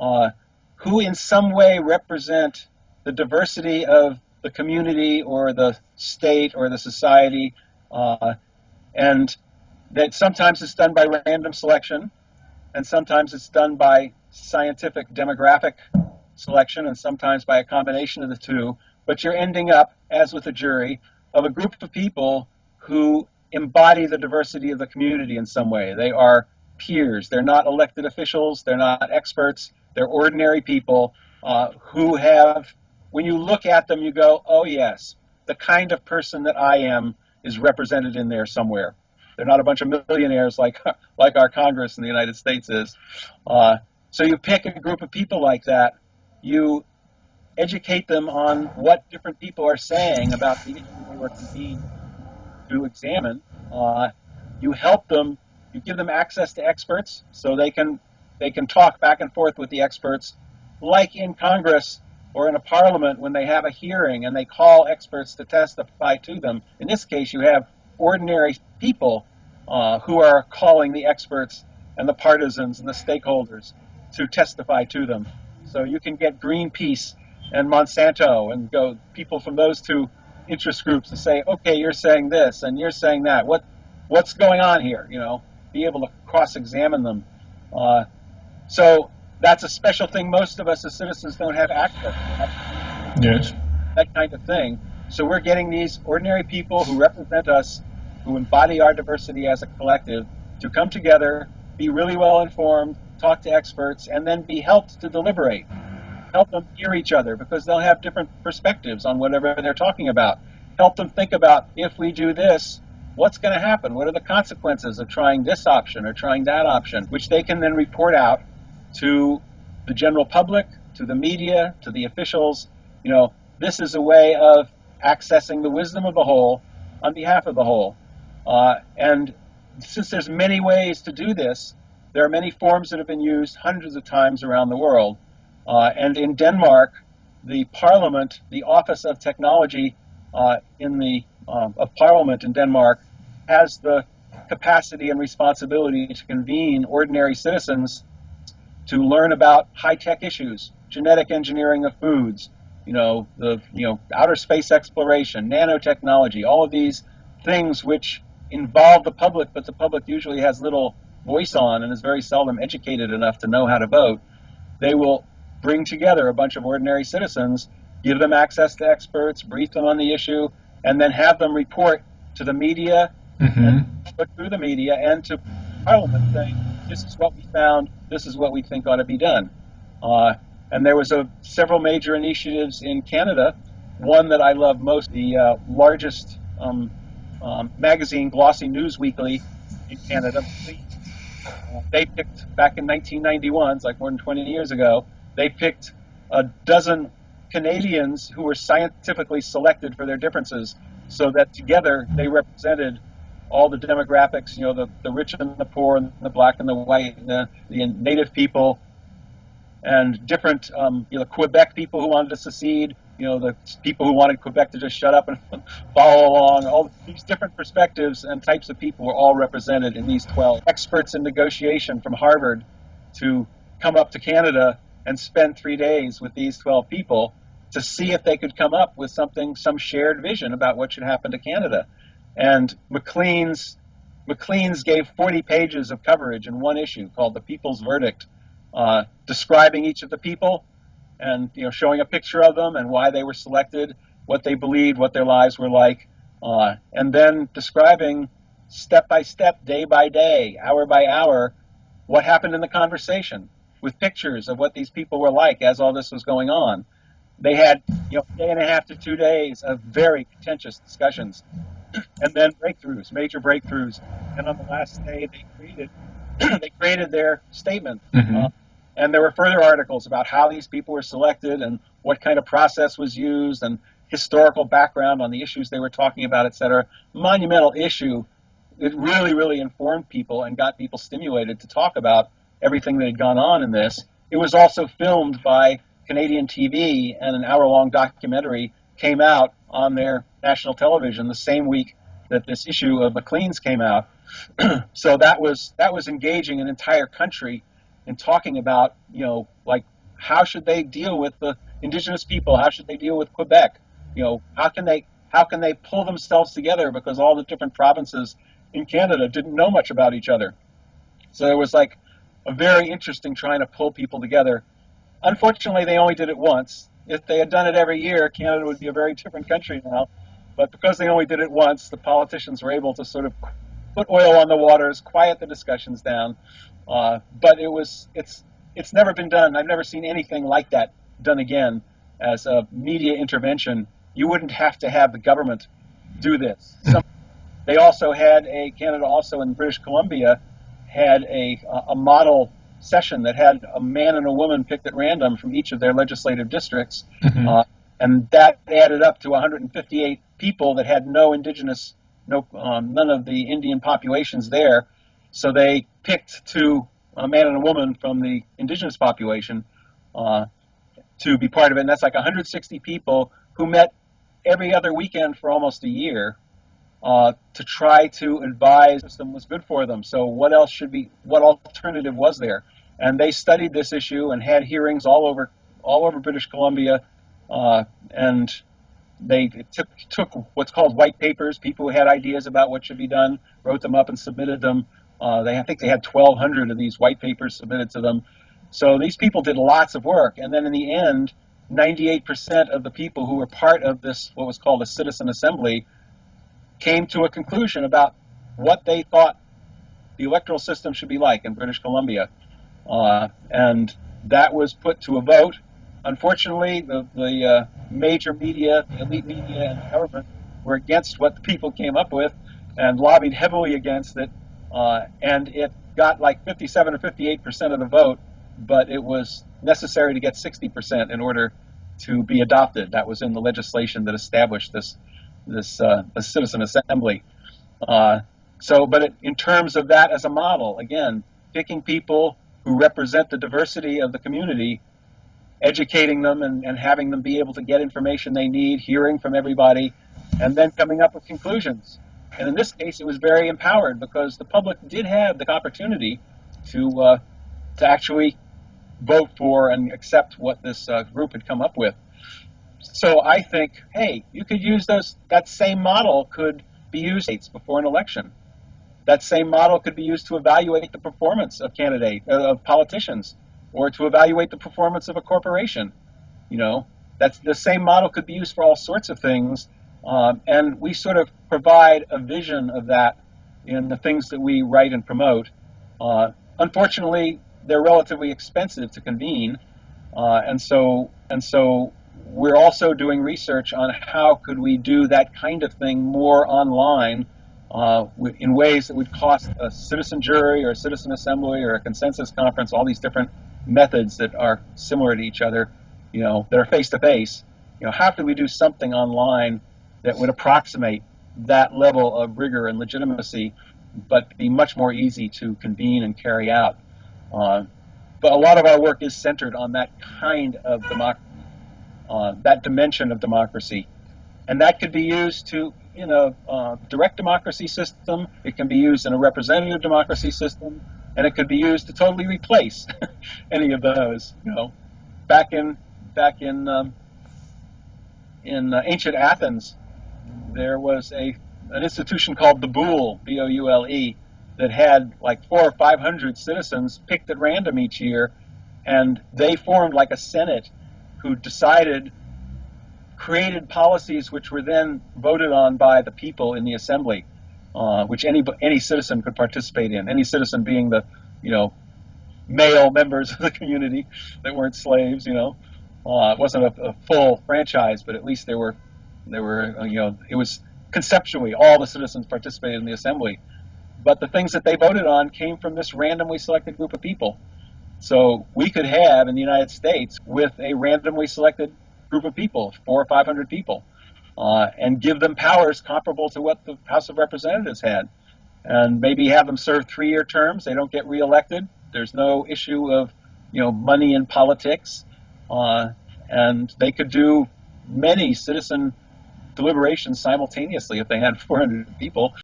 uh, who in some way represent the diversity of the community or the state or the society, uh, and that sometimes it's done by random selection, and sometimes it's done by scientific demographic selection, and sometimes by a combination of the two. But you're ending up, as with a jury, of a group of people who embody the diversity of the community in some way. They are peers. They're not elected officials. They're not experts. They're ordinary people uh, who have, when you look at them, you go, oh, yes, the kind of person that I am is represented in there somewhere. They're not a bunch of millionaires like, like our Congress in the United States is. Uh, so you pick a group of people like that, you educate them on what different people are saying about the issue were convened to examine. Uh, you help them, you give them access to experts so they can they can talk back and forth with the experts, like in Congress or in a parliament when they have a hearing and they call experts to testify to them. In this case, you have ordinary people uh, who are calling the experts and the partisans and the stakeholders to testify to them. So you can get Greenpeace and Monsanto and go people from those two interest groups to say, okay, you're saying this and you're saying that. What what's going on here? You know, be able to cross-examine them. Uh, so that's a special thing. Most of us as citizens don't have access to that, Yes. that kind of thing. So we're getting these ordinary people who represent us, who embody our diversity as a collective, to come together, be really well informed, talk to experts, and then be helped to deliberate help them hear each other because they'll have different perspectives on whatever they're talking about. Help them think about if we do this, what's going to happen? What are the consequences of trying this option or trying that option? Which they can then report out to the general public, to the media, to the officials. You know, this is a way of accessing the wisdom of the whole on behalf of the whole. Uh, and since there's many ways to do this, there are many forms that have been used hundreds of times around the world. Uh, and in Denmark, the Parliament, the Office of Technology uh, in the um, of Parliament in Denmark, has the capacity and responsibility to convene ordinary citizens to learn about high-tech issues, genetic engineering of foods, you know, the you know outer space exploration, nanotechnology, all of these things which involve the public, but the public usually has little voice on and is very seldom educated enough to know how to vote. They will bring together a bunch of ordinary citizens, give them access to experts, brief them on the issue, and then have them report to the media, Mm-hmm. and put through the media and to Parliament saying, this is what we found, this is what we think ought to be done. Uh, and there was a, several major initiatives in Canada. One that I love most, the uh, largest um, um, magazine, Glossy News Weekly, in Canada. They picked back in 1991, it's like more than 20 years ago. They picked a dozen Canadians who were scientifically selected for their differences, so that together they represented all the demographics, you know, the, the rich and the poor, and the black and the white, and the, the native people, and different, um, you know, Quebec people who wanted to secede, you know, the people who wanted Quebec to just shut up and follow along. All these different perspectives and types of people were all represented in these 12 experts in negotiation from Harvard to come up to Canada and spend three days with these 12 people to see if they could come up with something, some shared vision about what should happen to Canada. And McLean's, Maclean's gave 40 pages of coverage in one issue called "The People's Verdict," uh, describing each of the people and you know showing a picture of them and why they were selected, what they believed, what their lives were like, uh, and then describing step by step, day by day, hour by hour, what happened in the conversation with pictures of what these people were like as all this was going on. They had you know a day and a half to two days of very contentious discussions and then breakthroughs, major breakthroughs. And on the last day, they created they created their statement. Mhm. Uh, and there were further articles about how these people were selected and what kind of process was used and historical background on the issues they were talking about, et cetera. Monumental issue. It really, really informed people and got people stimulated to talk about everything that had gone on in this. It was also filmed by Canadian TV, and an hour-long documentary came out on their national television the same week that this issue of Maclean's came out. so that was that was engaging an entire country in talking about you know like how should they deal with the indigenous people? How should they deal with Quebec? You know, how can they how can they pull themselves together because all the different provinces in Canada didn't know much about each other. So it was like a very interesting trying to pull people together. Unfortunately, they only did it once. If they had done it every year, Canada would be a very different country now. But because they only did it once, the politicians were able to sort of put oil on the waters, quiet the discussions down. Uh, but it was it's it's never been done. I've never seen anything like that done again as a media intervention. You wouldn't have to have the government do this. Some, they also had a Canada also in British Columbia had a a model session that had a man and a woman picked at random from each of their legislative districts, mm-hmm. uh, and that added up to 158 people that had no indigenous, no um, none of the Indian populations there. So they picked two, a man and a woman from the indigenous population, uh, to be part of it. And that's like 160 people who met every other weekend for almost a year uh, to try to advise them was good for them. So what else should be? What alternative was there? And they studied this issue and had hearings all over all over British Columbia, uh, and they took, took what's called white papers. People who had ideas about what should be done wrote them up and submitted them. Uh, they I think they had 1,200 of these white papers submitted to them. So these people did lots of work, and then in the end, 98% of the people who were part of this what was called a citizen assembly came to a conclusion about what they thought the electoral system should be like in British Columbia. Uh, and that was put to a vote. Unfortunately, the, the uh, major media, the elite media, and the government were against what the people came up with and lobbied heavily against it. Uh, and it got like 57 or 58 percent of the vote, but it was necessary to get 60 percent in order to be adopted. That was in the legislation that established this this uh, citizen assembly. Uh, so, but it, in terms of that as a model, again, picking people who represent the diversity of the community, educating them and, and having them be able to get information they need, hearing from everybody, and then coming up with conclusions. And in this case, it was very empowered because the public did have the opportunity to uh, to actually vote for and accept what this uh, group had come up with. So I think, hey, you could use those. That same model could be used before an election. That same model could be used to evaluate the performance of candidate uh, of politicians, or to evaluate the performance of a corporation. You know, that's the same model could be used for all sorts of things, um, and we sort of provide a vision of that in the things that we write and promote. Uh, unfortunately, they're relatively expensive to convene, uh, and so and so we're also doing research on how could we do that kind of thing more online uh, in ways that would cost a citizen jury or a citizen assembly or a consensus conference, all these different methods that are similar to each other, you know, that are face to face. You know, how could we do something online that would approximate that level of rigor and legitimacy, but be much more easy to convene and carry out? Uh, but a lot of our work is centered on that kind of democracy uh, that dimension of democracy. And that could be used to, in a uh, direct democracy system, it can be used in a representative democracy system, and it could be used to totally replace any of those. You know, back in back in um, in uh, ancient Athens, there was a an institution called the Boule, B-O-U-L-E, that had like four or five hundred citizens picked at random each year, and they formed like a senate who decided, created policies which were then voted on by the people in the assembly, uh, which any any citizen could participate in. Any citizen being the, you know, male members of the community that weren't slaves. You know, uh, it wasn't a, a, full franchise, but at least there were, there were, uh, you know, it was conceptually all the citizens participated in the assembly. But the things that they voted on came from this randomly selected group of people. So we could have in the United States with a randomly selected group of people, four or five hundred people, and give them powers comparable to what the House of Representatives had, and maybe have them serve three-year terms. They don't get reelected. There's no issue of you know money in politics, uh, and they could do many citizen deliberations simultaneously if they had 400 people.